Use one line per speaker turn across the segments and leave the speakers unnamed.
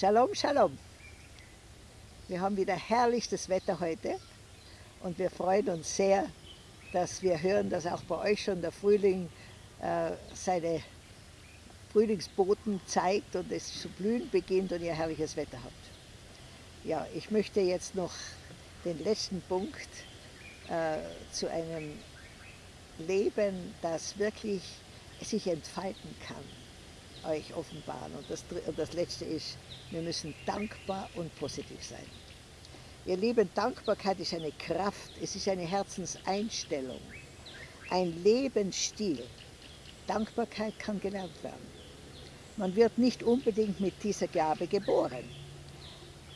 Shalom, Shalom. Wir haben wieder herrlichstes Wetter heute und wir freuen uns sehr, dass wir hören, dass auch bei euch schon der Frühling äh, seine Frühlingsboten zeigt und es zu blühen beginnt und ihr herrliches Wetter habt. Ja, ich möchte jetzt noch den letzten Punkt äh, zu einem Leben, das wirklich sich entfalten kann, euch offenbaren. Und das, das Letzte ist, wir müssen dankbar und positiv sein. Ihr Lieben, Dankbarkeit ist eine Kraft, es ist eine Herzenseinstellung, ein Lebensstil. Dankbarkeit kann gelernt werden. Man wird nicht unbedingt mit dieser Gabe geboren,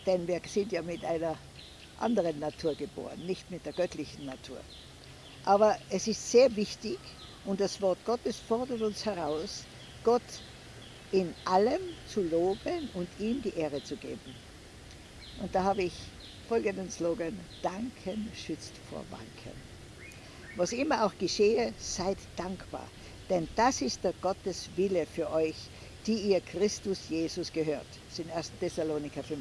denn wir sind ja mit einer anderen Natur geboren, nicht mit der göttlichen Natur. Aber es ist sehr wichtig und das Wort Gottes fordert uns heraus, Gott in allem zu loben und ihm die Ehre zu geben. Und da habe ich folgenden Slogan, Danken schützt vor Wanken. Was immer auch geschehe, seid dankbar, denn das ist der Gottes Wille für euch, die ihr Christus Jesus gehört. Das ist in 1. Thessaloniker 5,18.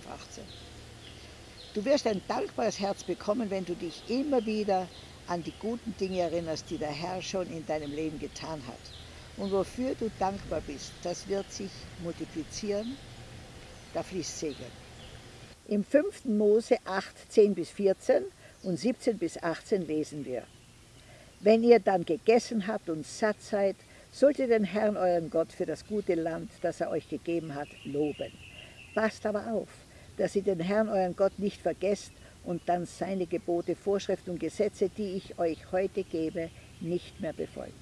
Du wirst ein dankbares Herz bekommen, wenn du dich immer wieder an die guten Dinge erinnerst, die der Herr schon in deinem Leben getan hat. Und wofür du dankbar bist, das wird sich multiplizieren, da fließt Segen. Im 5. Mose 8, 10 bis 14 und 17 bis 18 lesen wir. Wenn ihr dann gegessen habt und satt seid, sollt ihr den Herrn, euren Gott, für das gute Land, das er euch gegeben hat, loben. Passt aber auf, dass ihr den Herrn, euren Gott, nicht vergesst und dann seine Gebote, Vorschriften und Gesetze, die ich euch heute gebe, nicht mehr befolgt.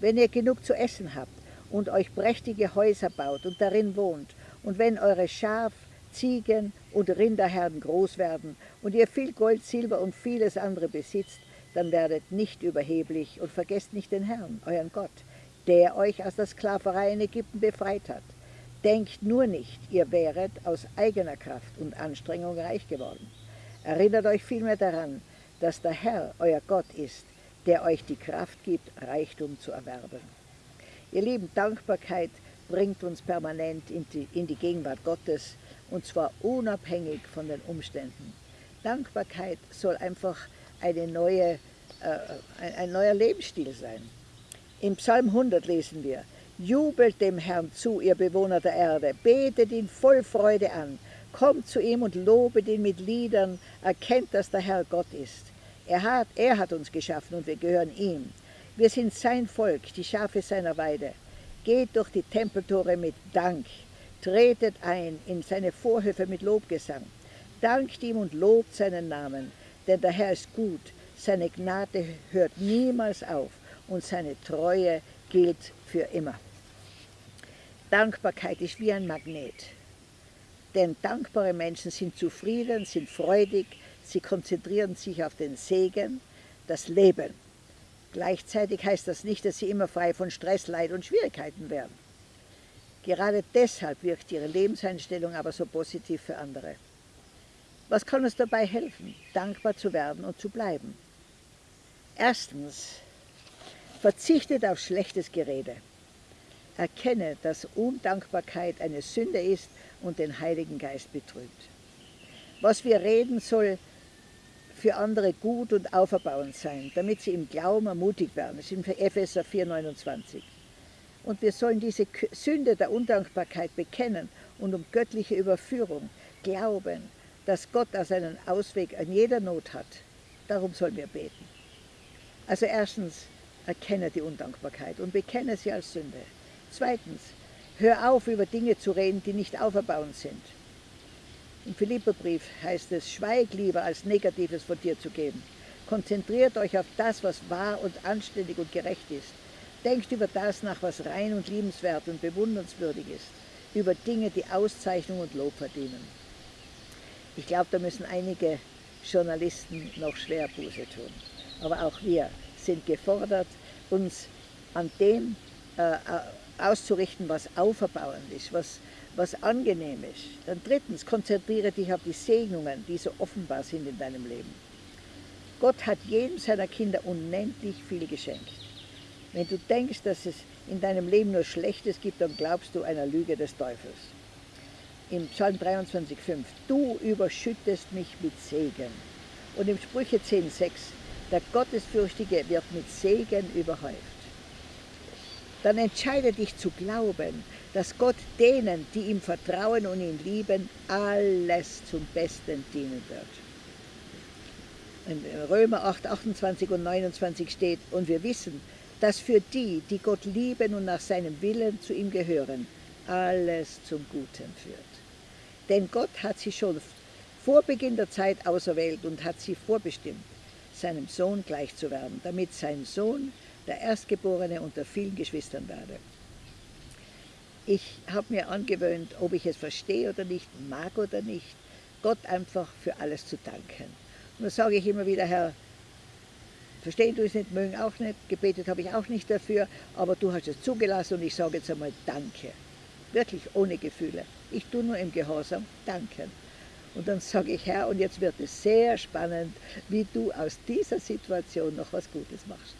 Wenn ihr genug zu essen habt und euch prächtige Häuser baut und darin wohnt, und wenn eure Schaf, Ziegen und Rinderherden groß werden und ihr viel Gold, Silber und vieles andere besitzt, dann werdet nicht überheblich und vergesst nicht den Herrn, euren Gott, der euch aus der Sklaverei in Ägypten befreit hat. Denkt nur nicht, ihr wäret aus eigener Kraft und Anstrengung reich geworden. Erinnert euch vielmehr daran, dass der Herr euer Gott ist, der euch die Kraft gibt, Reichtum zu erwerben. Ihr Lieben, Dankbarkeit bringt uns permanent in die, in die Gegenwart Gottes, und zwar unabhängig von den Umständen. Dankbarkeit soll einfach eine neue, äh, ein, ein neuer Lebensstil sein. Im Psalm 100 lesen wir, Jubelt dem Herrn zu, ihr Bewohner der Erde, betet ihn voll Freude an, kommt zu ihm und lobet ihn mit Liedern, erkennt, dass der Herr Gott ist. Er hat, er hat uns geschaffen und wir gehören ihm. Wir sind sein Volk, die Schafe seiner Weide. Geht durch die Tempeltore mit Dank, tretet ein in seine Vorhöfe mit Lobgesang. Dankt ihm und lobt seinen Namen, denn der Herr ist gut, seine Gnade hört niemals auf und seine Treue gilt für immer. Dankbarkeit ist wie ein Magnet. Denn dankbare Menschen sind zufrieden, sind freudig, sie konzentrieren sich auf den Segen, das Leben. Gleichzeitig heißt das nicht, dass sie immer frei von Stress, Leid und Schwierigkeiten werden. Gerade deshalb wirkt ihre Lebenseinstellung aber so positiv für andere. Was kann uns dabei helfen, dankbar zu werden und zu bleiben? Erstens, verzichtet auf schlechtes Gerede. Erkenne, dass Undankbarkeit eine Sünde ist und den Heiligen Geist betrübt. Was wir reden, soll für andere gut und auferbauend sein, damit sie im Glauben ermutigt werden. Das ist in Epheser 4,29. Und wir sollen diese Sünde der Undankbarkeit bekennen und um göttliche Überführung glauben, dass Gott da seinen Ausweg an jeder Not hat. Darum sollen wir beten. Also erstens, erkenne die Undankbarkeit und bekenne sie als Sünde. Zweitens, hör auf, über Dinge zu reden, die nicht auferbauend sind. Im Philipperbrief heißt es, schweig lieber, als Negatives von dir zu geben. Konzentriert euch auf das, was wahr und anständig und gerecht ist. Denkt über das nach, was rein und liebenswert und bewundernswürdig ist. Über Dinge, die Auszeichnung und Lob verdienen. Ich glaube, da müssen einige Journalisten noch schwer Buße tun. Aber auch wir sind gefordert, uns an dem äh, auszurichten, was auferbauend ist, was, was angenehm ist. Dann drittens, konzentriere dich auf die Segnungen, die so offenbar sind in deinem Leben. Gott hat jedem seiner Kinder unendlich viel geschenkt. Wenn du denkst, dass es in deinem Leben nur Schlechtes gibt, dann glaubst du einer Lüge des Teufels. im Psalm 23,5, du überschüttest mich mit Segen. Und im Sprüche 10,6, der Gottesfürchtige wird mit Segen überhäuft. Dann entscheide dich zu glauben, dass Gott denen, die ihm vertrauen und ihn lieben, alles zum Besten dienen wird. In Römer 8, 28 und 29 steht, und wir wissen, dass für die, die Gott lieben und nach seinem Willen zu ihm gehören, alles zum Guten führt. Denn Gott hat sie schon vor Beginn der Zeit auserwählt und hat sie vorbestimmt, seinem Sohn gleich zu werden, damit sein Sohn der Erstgeborene unter vielen Geschwistern werde. Ich habe mir angewöhnt, ob ich es verstehe oder nicht, mag oder nicht, Gott einfach für alles zu danken. Und da sage ich immer wieder, Herr, verstehen du es nicht, mögen auch nicht, gebetet habe ich auch nicht dafür, aber du hast es zugelassen und ich sage jetzt einmal Danke. Wirklich ohne Gefühle. Ich tue nur im Gehorsam danken. Und dann sage ich, Herr, und jetzt wird es sehr spannend, wie du aus dieser Situation noch was Gutes machst.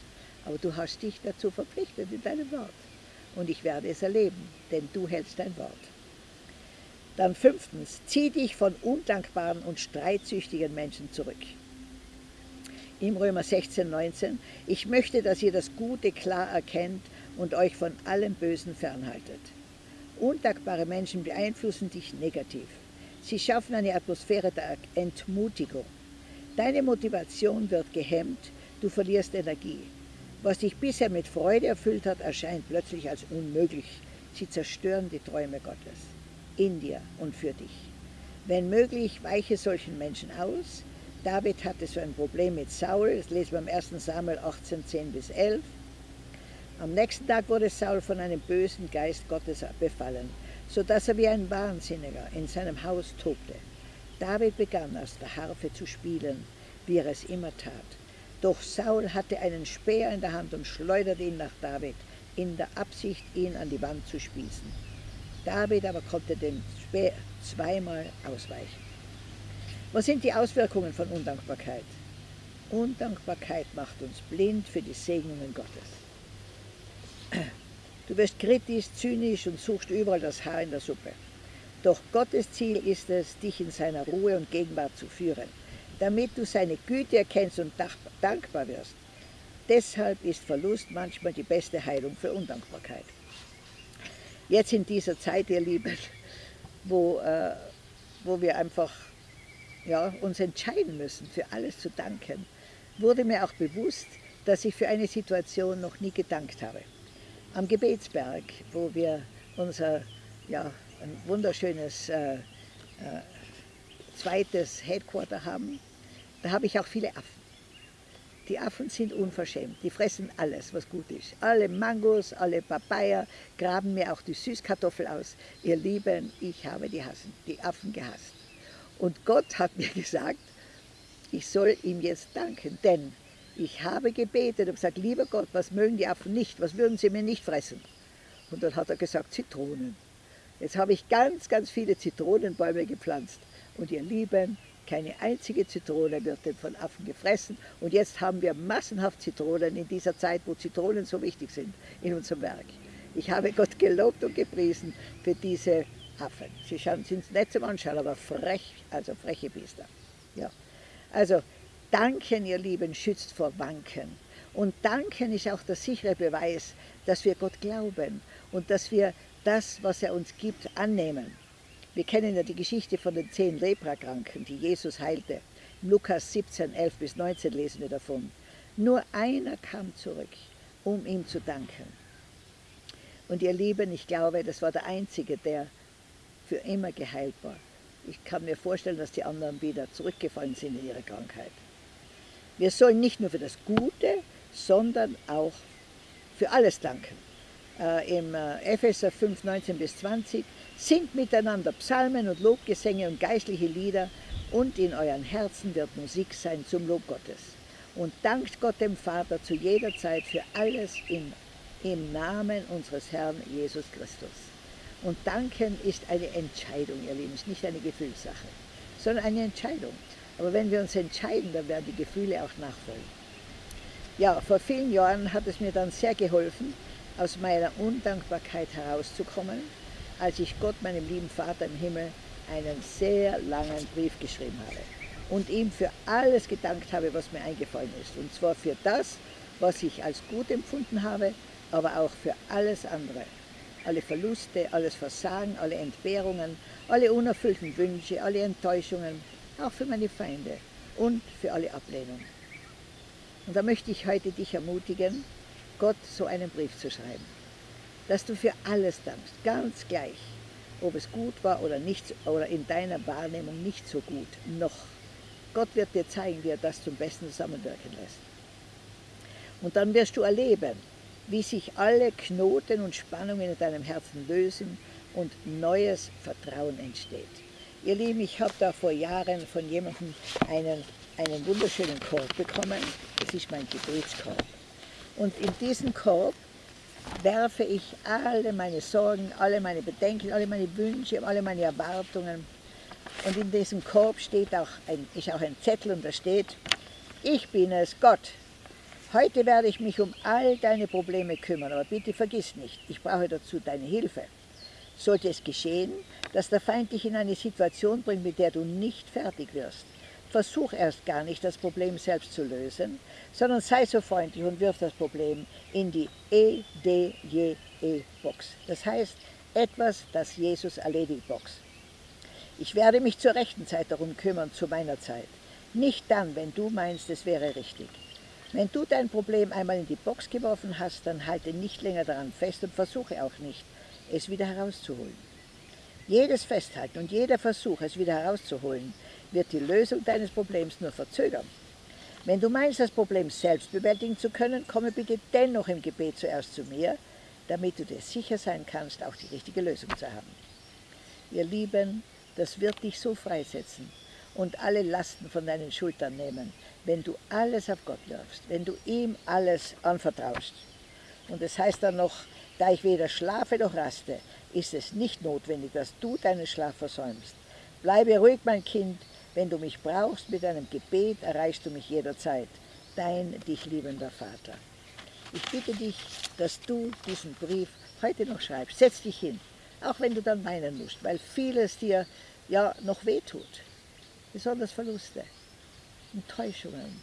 Aber du hast dich dazu verpflichtet in deinem Wort. Und ich werde es erleben, denn du hältst dein Wort. Dann fünftens, zieh dich von undankbaren und streitsüchtigen Menschen zurück. Im Römer 16, 19, ich möchte, dass ihr das Gute klar erkennt und euch von allem Bösen fernhaltet. Undankbare Menschen beeinflussen dich negativ. Sie schaffen eine Atmosphäre der Entmutigung. Deine Motivation wird gehemmt, du verlierst Energie. Was dich bisher mit Freude erfüllt hat, erscheint plötzlich als unmöglich. Sie zerstören die Träume Gottes in dir und für dich. Wenn möglich, weiche solchen Menschen aus. David hatte so ein Problem mit Saul, das lesen wir im 1. Samuel 18, 10 bis 11. Am nächsten Tag wurde Saul von einem bösen Geist Gottes befallen, sodass er wie ein Wahnsinniger in seinem Haus tobte. David begann aus der Harfe zu spielen, wie er es immer tat. Doch Saul hatte einen Speer in der Hand und schleuderte ihn nach David, in der Absicht, ihn an die Wand zu spießen. David aber konnte dem Speer zweimal ausweichen. Was sind die Auswirkungen von Undankbarkeit? Undankbarkeit macht uns blind für die Segnungen Gottes. Du wirst kritisch, zynisch und suchst überall das Haar in der Suppe. Doch Gottes Ziel ist es, dich in seiner Ruhe und Gegenwart zu führen damit du seine Güte erkennst und dankbar wirst. Deshalb ist Verlust manchmal die beste Heilung für Undankbarkeit. Jetzt in dieser Zeit, ihr Lieben, wo, äh, wo wir einfach ja, uns entscheiden müssen, für alles zu danken, wurde mir auch bewusst, dass ich für eine Situation noch nie gedankt habe. Am Gebetsberg, wo wir unser ja, ein wunderschönes äh, äh, zweites Headquarter haben, da habe ich auch viele Affen. Die Affen sind unverschämt, die fressen alles, was gut ist. Alle Mangos, alle Papaya, graben mir auch die Süßkartoffel aus. Ihr Lieben, ich habe die, Hassen, die Affen gehasst. Und Gott hat mir gesagt, ich soll ihm jetzt danken, denn ich habe gebetet und gesagt, lieber Gott, was mögen die Affen nicht, was würden sie mir nicht fressen? Und dann hat er gesagt, Zitronen. Jetzt habe ich ganz, ganz viele Zitronenbäume gepflanzt. Und ihr Lieben, keine einzige Zitrone wird von Affen gefressen. Und jetzt haben wir massenhaft Zitronen in dieser Zeit, wo Zitronen so wichtig sind in unserem Werk. Ich habe Gott gelobt und gepriesen für diese Affen. Sie sind nett zum Anschauen, aber frech, also freche Biester. Ja. Also Danken, ihr Lieben, schützt vor Wanken. Und Danken ist auch der sichere Beweis, dass wir Gott glauben und dass wir das, was er uns gibt, annehmen. Wir kennen ja die Geschichte von den zehn Leprakranken, die Jesus heilte. Im Lukas 17, 11 bis 19 lesen wir davon. Nur einer kam zurück, um ihm zu danken. Und ihr Lieben, ich glaube, das war der Einzige, der für immer geheilt war. Ich kann mir vorstellen, dass die anderen wieder zurückgefallen sind in ihre Krankheit. Wir sollen nicht nur für das Gute, sondern auch für alles danken. Äh, Im äh, Epheser 5, 19 bis 20 Singt miteinander Psalmen und Lobgesänge und geistliche Lieder und in euren Herzen wird Musik sein zum Lob Gottes. Und dankt Gott dem Vater zu jeder Zeit für alles im, im Namen unseres Herrn Jesus Christus. Und danken ist eine Entscheidung, ihr Lieben, ist nicht eine Gefühlssache, sondern eine Entscheidung. Aber wenn wir uns entscheiden, dann werden die Gefühle auch nachfolgen. Ja, vor vielen Jahren hat es mir dann sehr geholfen, aus meiner Undankbarkeit herauszukommen als ich Gott, meinem lieben Vater im Himmel, einen sehr langen Brief geschrieben habe und ihm für alles gedankt habe, was mir eingefallen ist. Und zwar für das, was ich als gut empfunden habe, aber auch für alles andere. Alle Verluste, alles Versagen, alle Entbehrungen, alle unerfüllten Wünsche, alle Enttäuschungen, auch für meine Feinde und für alle Ablehnung. Und da möchte ich heute dich ermutigen, Gott so einen Brief zu schreiben, dass du für alles dankst, ganz gleich, ob es gut war oder nicht, oder in deiner Wahrnehmung nicht so gut, noch. Gott wird dir zeigen, wie er das zum Besten zusammenwirken lässt. Und dann wirst du erleben, wie sich alle Knoten und Spannungen in deinem Herzen lösen und neues Vertrauen entsteht. Ihr Lieben, ich habe da vor Jahren von jemandem einen, einen wunderschönen Korb bekommen. Das ist mein Gebetskorb. Und in diesen Korb werfe ich alle meine Sorgen, alle meine Bedenken, alle meine Wünsche, alle meine Erwartungen. Und in diesem Korb steht auch ein, ist auch ein Zettel und da steht, ich bin es, Gott. Heute werde ich mich um all deine Probleme kümmern, aber bitte vergiss nicht, ich brauche dazu deine Hilfe. Sollte es geschehen, dass der Feind dich in eine Situation bringt, mit der du nicht fertig wirst, versuch erst gar nicht, das Problem selbst zu lösen, sondern sei so freundlich und wirf das Problem in die EDJE-Box. Das heißt, etwas, das Jesus erledigt Box. Ich werde mich zur rechten Zeit darum kümmern, zu meiner Zeit. Nicht dann, wenn du meinst, es wäre richtig. Wenn du dein Problem einmal in die Box geworfen hast, dann halte nicht länger daran fest und versuche auch nicht, es wieder herauszuholen. Jedes Festhalten und jeder Versuch, es wieder herauszuholen, wird die Lösung deines Problems nur verzögern. Wenn du meinst, das Problem selbst bewältigen zu können, komme bitte dennoch im Gebet zuerst zu mir, damit du dir sicher sein kannst, auch die richtige Lösung zu haben. Ihr Lieben, das wird dich so freisetzen und alle Lasten von deinen Schultern nehmen, wenn du alles auf Gott wirfst, wenn du ihm alles anvertraust. Und es das heißt dann noch, da ich weder schlafe noch raste, ist es nicht notwendig, dass du deinen Schlaf versäumst. Bleibe ruhig, mein Kind, wenn du mich brauchst mit deinem Gebet, erreichst du mich jederzeit. Dein dich liebender Vater. Ich bitte dich, dass du diesen Brief heute noch schreibst. Setz dich hin, auch wenn du dann weinen musst, weil vieles dir ja noch wehtut. Besonders Verluste, Enttäuschungen,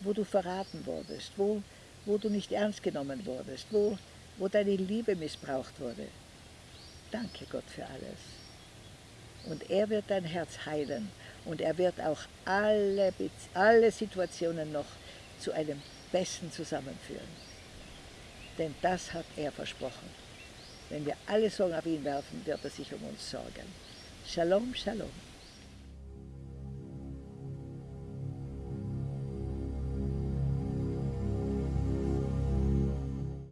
wo du verraten wurdest, wo, wo du nicht ernst genommen wurdest, wo wo deine Liebe missbraucht wurde. Danke Gott für alles. Und er wird dein Herz heilen und er wird auch alle, alle Situationen noch zu einem Besten zusammenführen. Denn das hat er versprochen. Wenn wir alle Sorgen auf ihn werfen, wird er sich um uns sorgen. Shalom, Shalom.